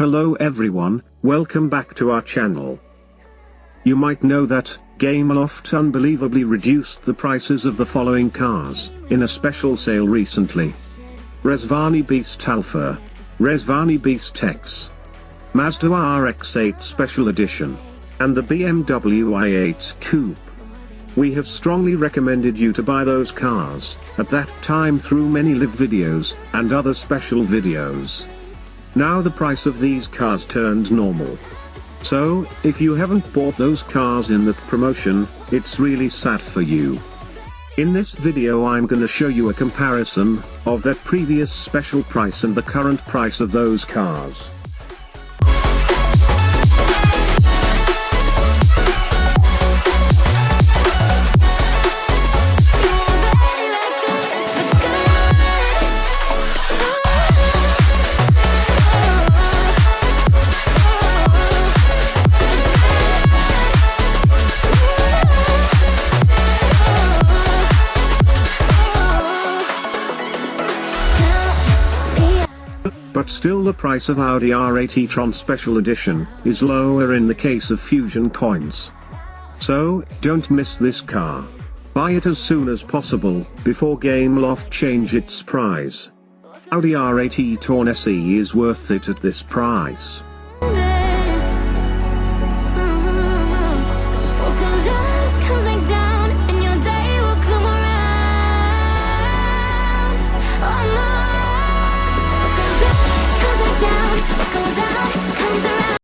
Hello everyone, welcome back to our channel. You might know that, Gameloft unbelievably reduced the prices of the following cars, in a special sale recently. Rezvani Beast Alpha. Rezvani Beast X. Mazda RX-8 Special Edition. And the BMW i8 Coupe. We have strongly recommended you to buy those cars, at that time through many live videos, and other special videos. Now the price of these cars turned normal. So, if you haven't bought those cars in that promotion, it's really sad for you. In this video I'm gonna show you a comparison, of that previous special price and the current price of those cars. But still the price of Audi R8 e-tron Special Edition, is lower in the case of Fusion coins. So, don't miss this car. Buy it as soon as possible, before Gameloft change its price. Audi R8 e-tron SE is worth it at this price.